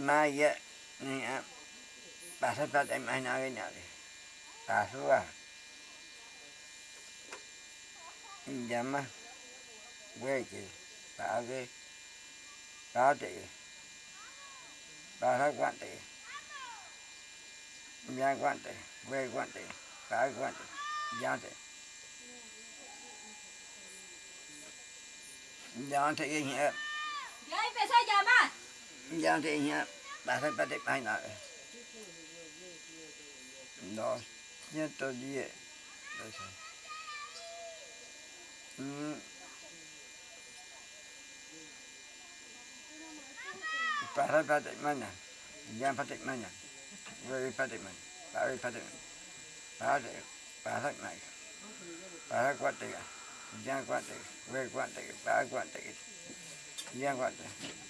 mai giờ, nè, ni a pasa pata mai na cái nào đi pasu à llama güey que pague pate para guante ya guante güey guante para guante ya te thì bà thấy bà Vậy về sao giờ nhớ tôi đi nhẹ pasa bà mai na dos ciento diez Mm. Para patik mana? Yang patik mana? Wei patik bà Para patik mana? bà para bà Para kuat tiga. bà kuat tiga. Wei giờ tiga. Para kuat tiga. Yang bà tiga. Hmm. giờ patik mana?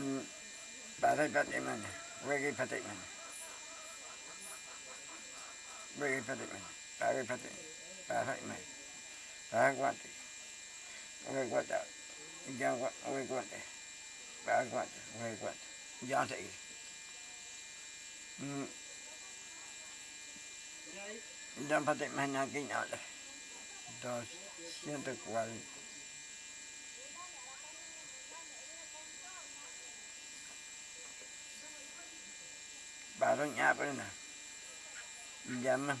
Wei patik mana? Wei patik mana? Para patik. Para mana? Para kuat tiga. Wei kuat tiga. Yang kuat. Wei kuat tiga. Para kuat tiga. Wei kuat tiga. Yang tiga. Hmm. Patik mana kini ada? Dos ciento cuarenta. Parang apple na. Jaman.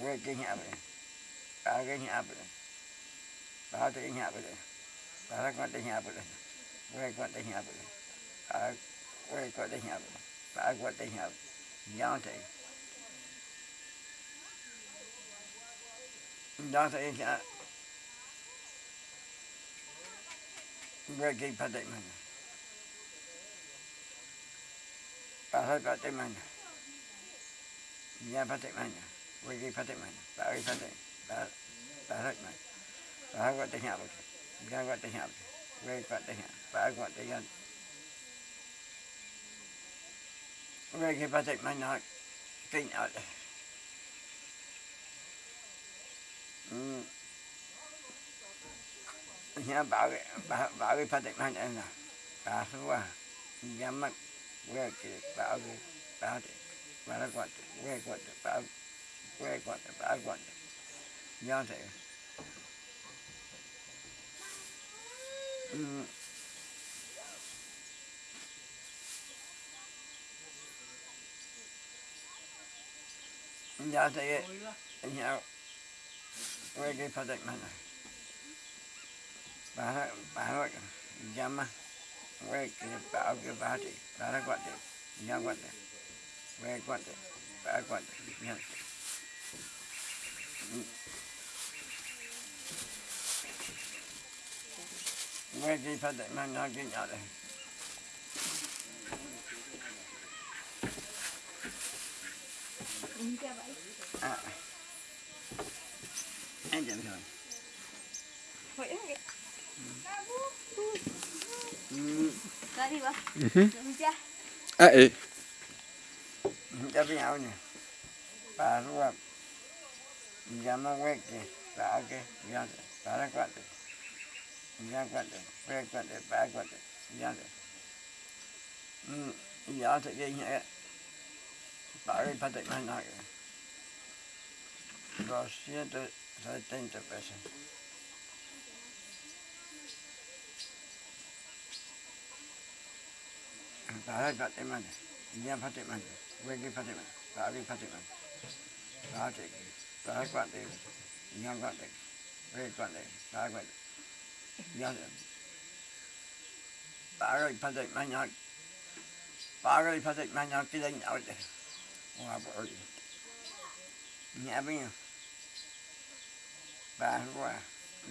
Working apple. Parang apple. Parang apple. Parang konting apple. Work konting apple. Parang work konting apple. Parang konting apple. Dante. Dante is a working predicament. Para patik mana? Ya patik mana? Wegi patik mana? Para patik. Para mana? Para kau tanya apa? Ya kau tanya apa? Wegi kau tanya. Para kau tanya. Wegi patik mana? Kinh ở đây. Ừ. Nhà bảo cái bảo patik mana nè. Bà số Welcome Bobby Bounty. Welcome to Welcome to Bob Welcome to Bob Bounty. Mm. Nyatayı, ya, böyle bir padak bana. Bana, bana bakın, yama. Quay cái bảo cái ba thì ba nó quạt thì nhau quạt thì quay quạt thì ba quạt thì nhau quay cái phát đại mang nó cái nhỏ này à. Anh chậm rồi Mari bang. Mhm. Mm Ah eh. Mijah punya awak ni. Baru ah. Mijah nak wek ke. Tak ke. Mijah tu. Barang kuat tu. Mijah kuat tu. Barang kuat tu. Barang kuat tu. Mijah tu. Hmm. Ya, Mijah tu ya. ke ingat. Baru patut main nak ke. Rosnya tu. Saya tengok tu. Barat Fatimani, India Fatimani, Wegi Fatimani, Bari Fatimani, Batik, Barat Fatim, India Fatim, Wegi Fatim, Bari Fatim, India Bari Fatim, Manyak, Bari Fatim, Manyak, Kiling, Aude, Wabori, Nyabi, Bahua,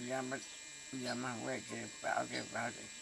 Yamat, Yamah, Wegi, Bari Fatim,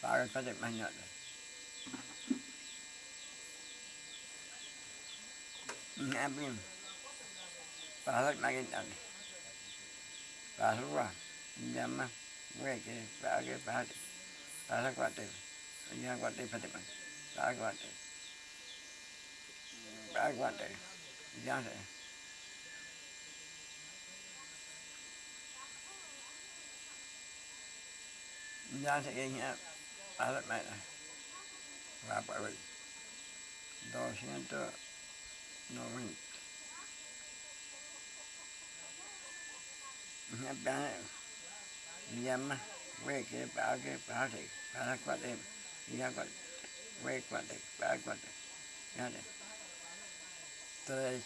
para para pate pate mana, ya pate, wege pate, para pate, ya se. 280. Paga para mañana. Ngabim. Paga mañana. Paga llama weke paga paga. Paga cuate. Ya cuate para man. Paga cuate. Paga cuate. Ya thế Ya sé a la mera. Va por ahí. 290. Una plana llama fue que para que para que para cuate y ya cuate fue cuate para cuate ya de tres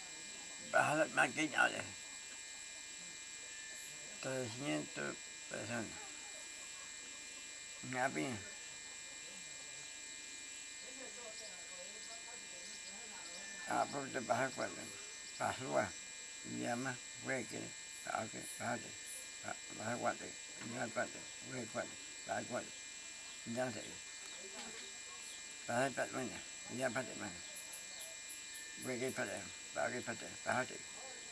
baja las máquinas de 300 personas. Una pina apa itu bahagian bahwa nyama weke ake bahade bahagwate nyagwate wekwate bahagwate nyate bahade pat mana nyapate mana weke pate bahage pate bahade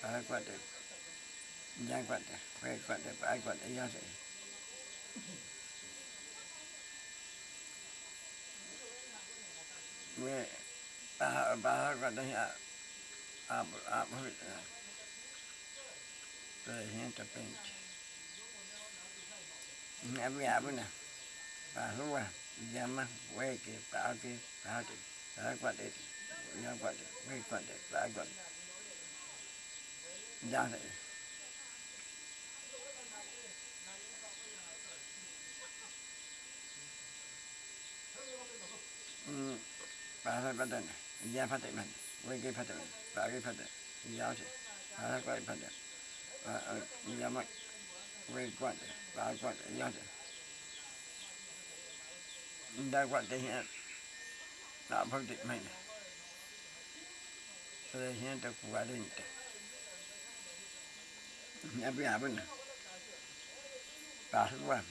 bahagwate nyagwate wekwate bahagwate nyate where bà bà quạt đây nhà à à bahasa bahasa katanya apa apa itu Terusnya terpenci. Nabi apa na? Bahasa jama weke pake pake pake kuat itu. Ya kuat itu, weke kuat itu, pake kuat. Jangan. Hmm, bahasa badan. Ya phát mình, quay cái phát mình, Vidyapati भट्ट विद्यापति भट्ट पारिपत विद्यार्थी भारतपति भट्ट यमक विद्वत भागवत यज भगवत hiện đã phân định mình rồi hiện được quả định nhà bây giờ bên bà thức quan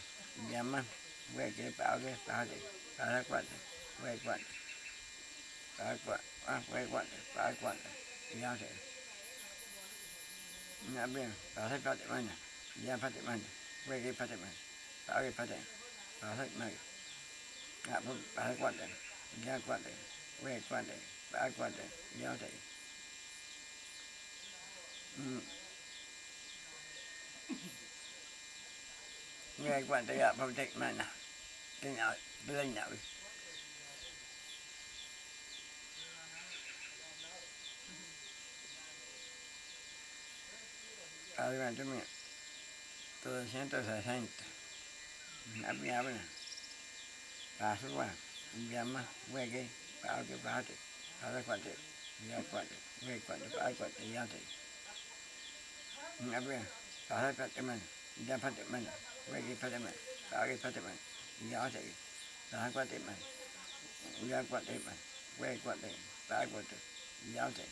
nhà măng về cái bảo cái bảo định bà thức quan về quan quạt phải à quay quạt phải quạt giao thế nhà bên phải thấy phát triển mạnh nhà phát triển mạnh quay cái phát triển mạnh phải cái phát triển, phải thấy mạnh nhà bên phải quạt ya quạt quay quạt phải quạt giao thế nghe quan tới ạ phong trịch mà nè. Cái nào lên nào adelante mía, 360. Api apa ni? llama, jama, para que pate, para kuate, ya kuate, wege kuate, para kuate, ya te. Api, para pate mana, ya pate mana, wege pate para que pate mana, ya te. Para kuate mana, ya kuate mana, wege kuate, para kuate, ya te.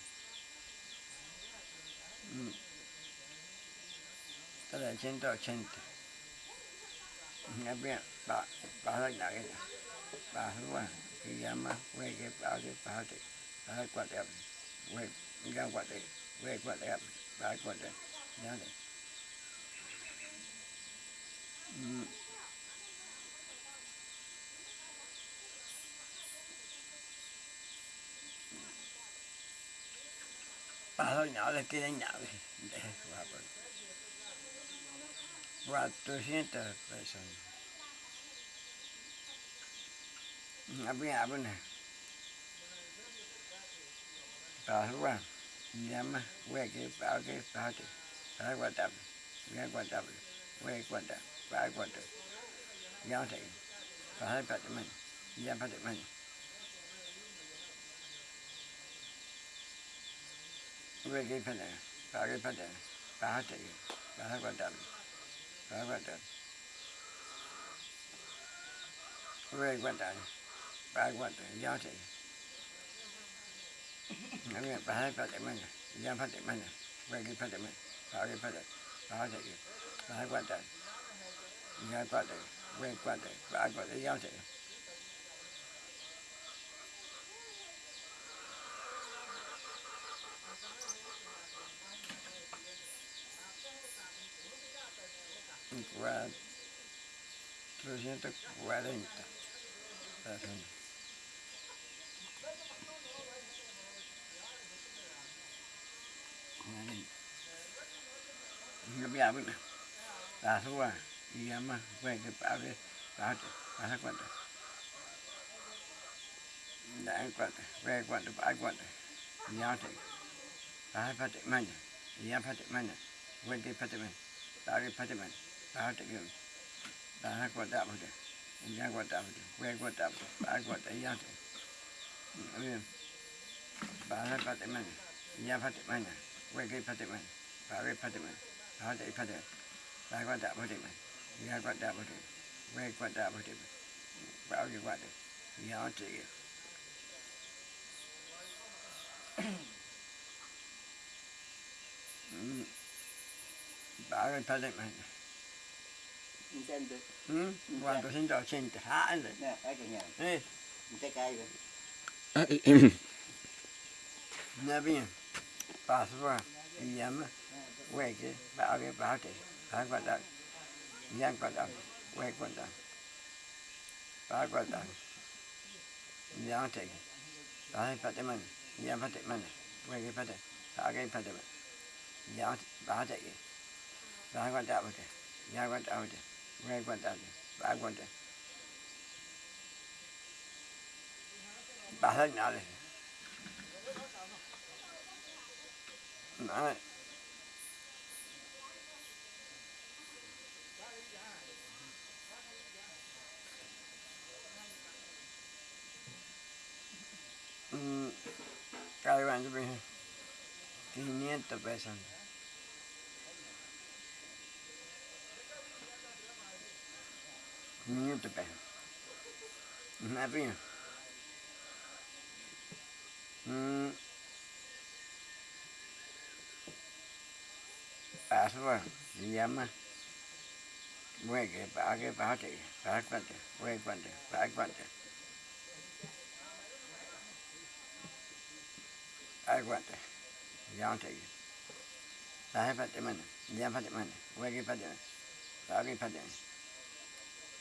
Mm. 380 abbiamo parlare bahwa kiyama we ke pade pade pade kwade we nga kwade we kwade pade kwade nale pade nale kire nale 400 pesos. Había, había. Pasua, llama, voy aquí, aquí, pásate, para guardable, voy a guardable, voy a guardar, para guardar. Ya sé, pasa el patrimonio, ya patrimonio. Voy aquí, para, para guardar, pásate, para. ဘာဝတ္တဝိဝတ္တဘာဝတ္တရောက်တယ်ငါကဘာဖတ်တယ်မင်းညဖတ်တယ်မင်းဝေကဖတ်တယ်မင်းဘာကဖတ်တယ်ဘာကြည့်ဘာဝတ္တညဖတ်တယ်ဝေကဖတ်တယ်ဘာကဖတ်တယ်ရောက်တယ် 340. 340. Abbiamo la sua chiama quella padre fatto a quanto ಆಟಗಳು ದನ ಗೊತ್ತಾಗ್ಬಿಟ್ಟು ನಿಜ ಗೊತ್ತಾಗ್ಬಿಟ್ಟು ಬೇಗ ಗೊತ್ತಾಗ್ಬಿಟ್ಟು ಭಾಳ ಗೊತ್ತ ಯಾಕೆ ಭಾಳ ಪತ್ತೆ ಮನೆ ನಿಜ ಪತ್ತೆ ಮನೆ ಬೇಗ ಪತ್ತೆ ಮನೆ ಭಾವೇ ಪತ್ತೆ ಮನೆ ಭಾವತೆ ಪತ್ತೆ ಭಾಳ ಗೊತ್ತಾಗ್ಬಿಟ್ಟು ಮನೆ ನಿಜ ಗೊತ್ತಾಗ್ಬಿಟ್ಟು ಬೇಗ ಗೊತ್ತಾಗ್ಬಿಟ್ಟು ಭಾವಿಗೆ ಗೊತ್ತ ಯಾವತ್ತಿಗೆ ಭಾಳ ಪತ್ತೆ ಮನೆ Intento. ¿Mm? ¿Cuánto? 180. Ah, ah eh, eh. ande. No, hay que ñar. ¿Eh? Usted Voy a encontrarte, vas a encontrar. Vas a dañarles. Vale. Mmm, cargando 500 pesos. Muito bem. Navio. Hum. Aswa, Yama. Wege, Bage, Bate, Bagbante, Wegbante, Bagbante. Bagbante, Yante. Bahe Patimana, Yam Patimana, Wege Patimana, Bage Patimana.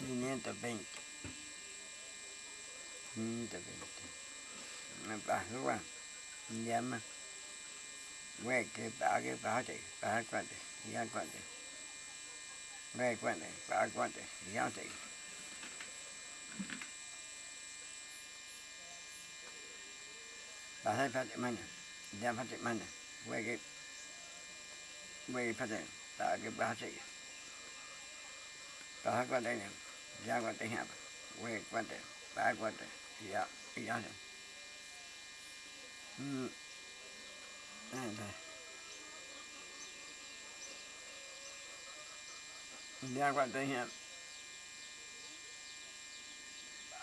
520 520 bà lúc à dám à quay cái bà cái bà thì bà quan thì giá dạ, quan thì quay quan thì bà quan thì giá thì bà thấy phát triển mạnh dám dạ, phát triển mạnh quay cái, quay phát triển, bà cái bà thì bà quan đây này ya cuate japa, we yeah. pa cuate, ya, ya se. Mm. Ya cuate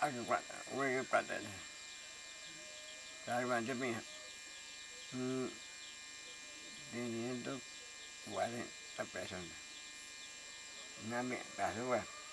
I Aku cuate, we cuate. Ya cuate mía. Mm. 540 personas. Una mierda, sube.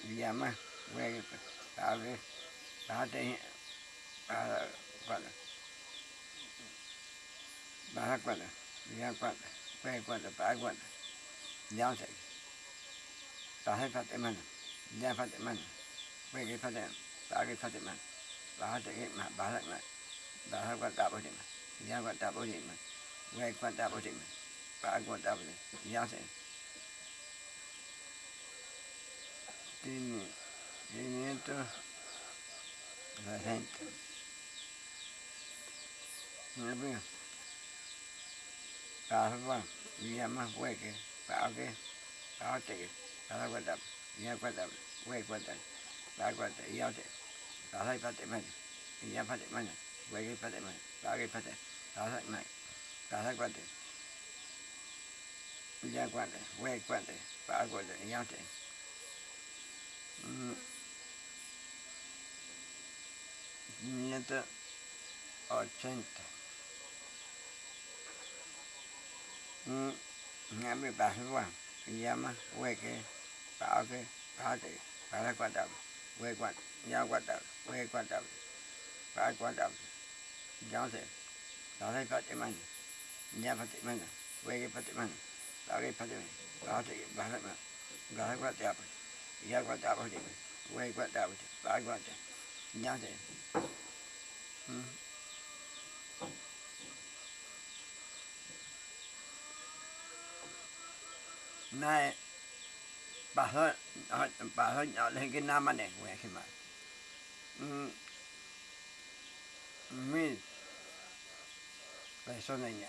ဒီရမဝဲဒါလေးဒါတဲ့အာကွက်ဘာကွက်လဲဒီရကွက်ပဲကွက်ဘာကွက်ညောင်းဆိုင်ဒါဟဲ့ဖတ်တယ်မန်းညဖတ်တယ်မန်းဝဲကဖတ်တယ်ဒါကဖတ်တယ်မန်းဘာတဲ့မှာဘာလိုက်မှာဒါဟဲ့ကွက်တာပေါ်တယ်မန်းညကွက်တာပေါ်တယ်မန်းဝဲကွက်တာပေါ်တယ်မန်းဘာကွက်တာပေါ်တယ်ညောင်းဆိုင် 560. No Pasaba, vía más hueque, para qué, para qué, para cuatro, vía cuatro, hueque cuatro, para cuatro, y otra, para y para medio, y ya para medio, hueque para medio, para que para, para medio, para cuatro, y ya cuatro, para cuatro. 580 ngã bị bà hư hoàng mà quê cái bảo cái phá trị phá là quan trọng quê quan giao quan trọng quê quan trọng phá quan trọng giáo thể đó là phát triển mạnh nhà phát triển mạnh quê cái phát triển mạnh đó cái phát triển mạnh đó thì bảo là đó là quan trọng paote, para man, para cuatro, ya cuatro, hue cuatro, para cuatro, ya Hmm. nay bà hơi bà hơi nhỏ lên cái nam anh này quẹt khi mà mi phải sau này nhả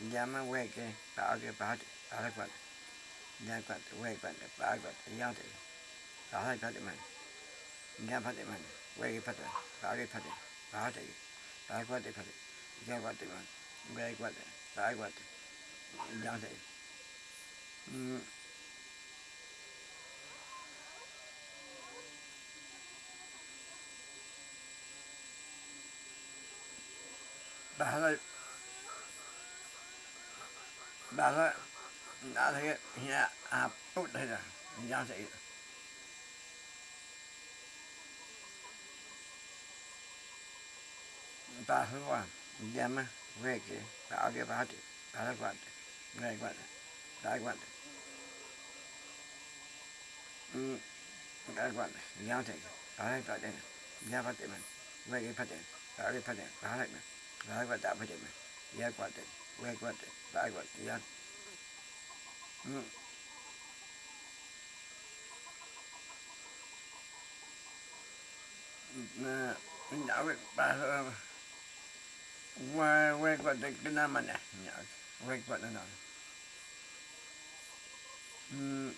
Llama hueque, pague, pate, arrecuate. Yacuate, huecuate, pague, yate. Paje, pate, man. Ya pate, man. Hueque, pate, pague, pate, pate. Pacuate, pate. Yacuate, man. Huecuate, paguate, yate. Mm. Bajar bà hơi đã thấy nhà à tốt đây là nhau thì bà hứa qua nhà mà về cái bà cái bà thì bà cái quạt ngay quạt đại quạt. Ừ đại quạt nhau thì bà cái quạt đây nhà phát triển mình, về cái phát triển bà cái phát triển bà cái mình bà cái quạt đại phát triển mình nhà quạt về quạt đại quạt nhà ừ. Nè mình đã biết bà hơi qua quay qua cái cái nam này nhớ quay qua nó nào. Ừm.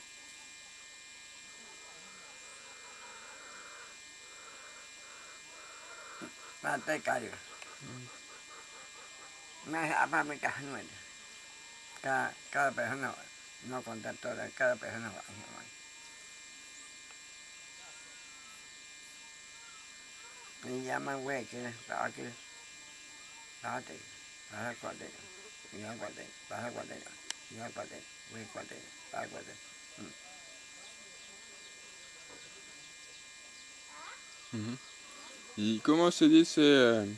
ba tay cài được. Ừ. me dejaba mi casa Cada, cada persona, no contar todas, cada persona va a Me llaman güey, que para aquí, para aquí, para el cuartel, y al cuartel, para el cuartel, y al cuartel, para el ¿Y cómo se dice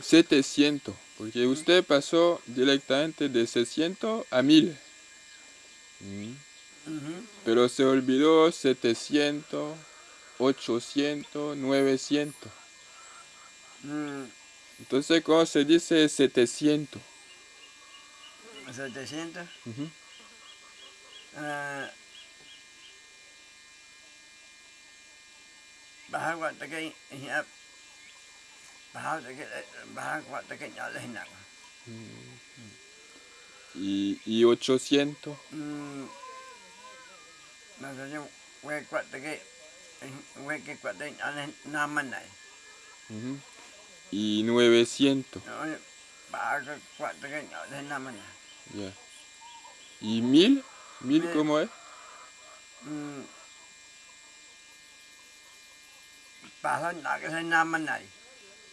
700? Porque usted pasó directamente de 600 a 1000. Mm. Pero se olvidó 700, 800, 900. Mm, Entonces, ¿cómo se dice 700? 700 Ujú. à, bà ¿Y, y 800? Mm, nosotros nada más ¿Y 900? ¿Y 1000? ¿1000 eh, cómo es? Mm, baja nada que se nada más.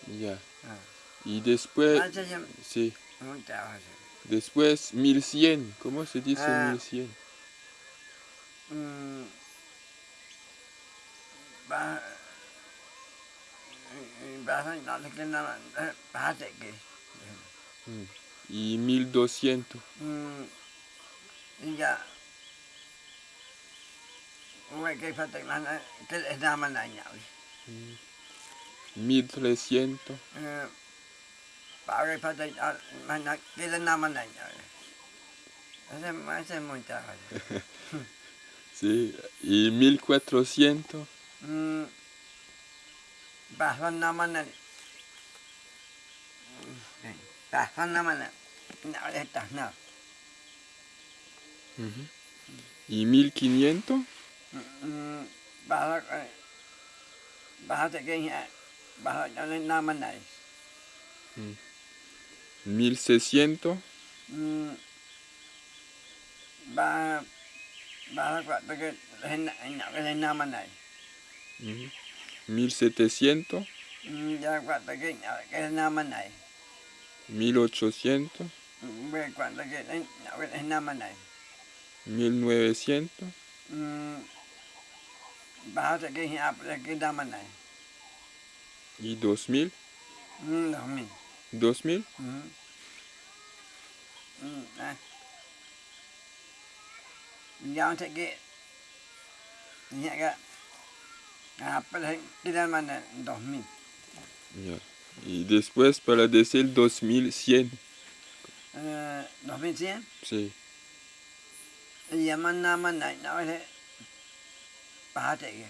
Ya. Ah. Y después... Ah, ya, ya. Sí. Después 1100. ¿Cómo se dice ah. 1100? Mm. Bah. Mm. Y 1200. Mm. Y ya. Mm. 1300. Pare pa de manak kila naman ay. Hace hace mucha. Sí, y 1400. Mm. Bajo naman ay. Bajo naman ay. No, estas no. ¿Y 1500? Bajo, bajo de 500 nada más nadie. 1600. Va, va cuatro que nada más nadie. 1700. Ya cuatro que nada más nadie. Que nada más nadie. 1900. Baja que nada más nadie. I 2000? Não. 2000? Uhum. Uhum. Jangan tak ke. Ini agak. Apa dah kita mana 2000. Yeah. E depois para descer 2100. Uh, 2100? Sim. E a mana mana, não é. Para ter.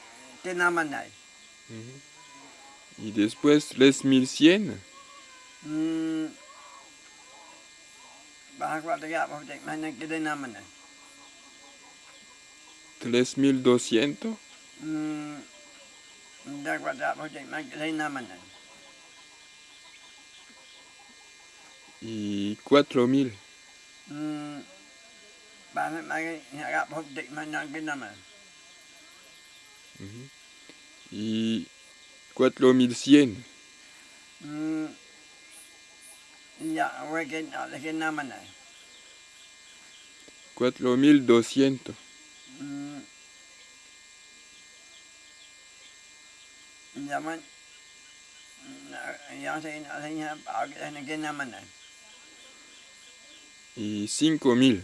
de Namanay. Y después 3100. Mm. ¿3200? Mm. Y 4000. Mm. Y 4100. Mm. Ya, voy a nada más. 4200. Ya. Ya se para que. Y 5000.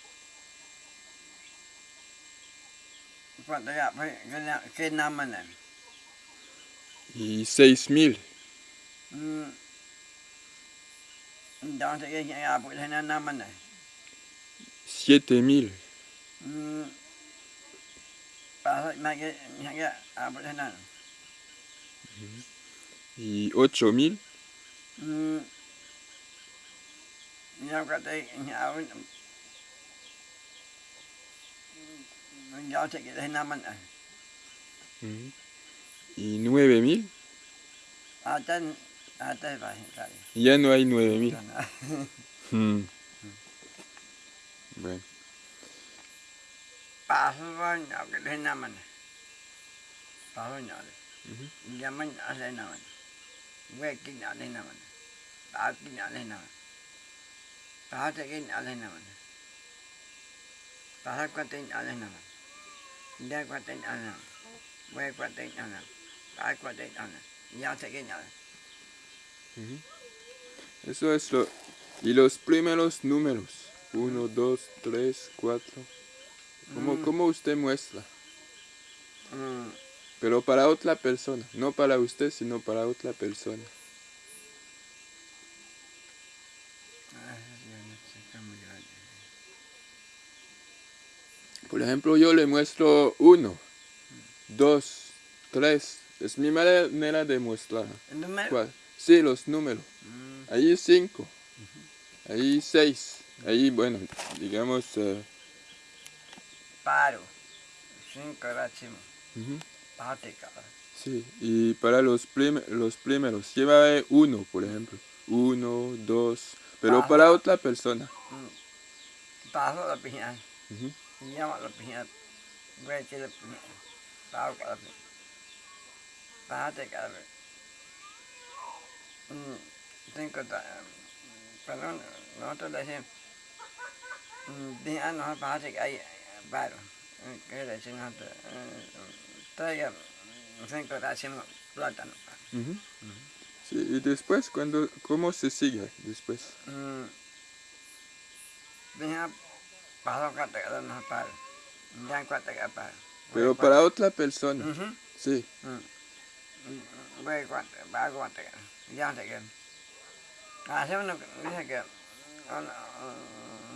Phenomenon. E 6 mil. Siete mil. Y ocho mil. Yang sẽ cái năm anh này. Ujú. Y 9000. Tên à tên vậy vậy. Ya no hay 9000. Mm. Bueno. Bà hơi nhỏ cái đây năm anh. Bà hơi nhỏ đấy. Ujú. Nhà mình nhỏ đây năm anh. Quê cái nhỏ đây năm anh. Bà cái nhỏ đây năm anh. Pahate que. Pahal kwatin ale de cuatín ana, voy cuatín ana, hay cuatín ana, ya sé que nada. Eso es lo... Y los primeros números. 1, 2, 3, 4. ¿Cómo usted muestra? Mm. Pero para otra persona, no para usted, sino para otra persona. Por ejemplo, yo le muestro uno, dos, tres. Es mi manera de mostrar. El número. ¿Cuál? Sí, los números. Mm. Ahí cinco. Ahí seis. Ahí, bueno, digamos... eh, Paro. Cinco Pahate cada. sí, y para los, prim- los primeros, lleva uno, por ejemplo. Uno, dos. Pero para otra persona. Mm. Paso la piña llama la piñata, voy a decir la piñata, pavo que hay eh, eh, que le nosotros, eh, traiga mm, cinco racimos plátano. Sí, y después, cuando, ¿cómo se sigue después? Mm, pero para otra persona. Sí. Cuatro. Ya te quedo. Hace uno que dice que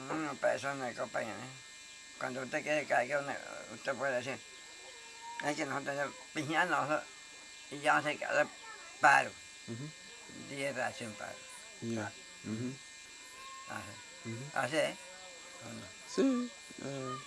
una, persona que acompaña, ¿eh? cuando usted quiere que una, usted puede decir, es que nosotros piñanos y ya se queda paro, Ujú, diez ración paro. ya, Así, así, ¿eh? 是，嗯、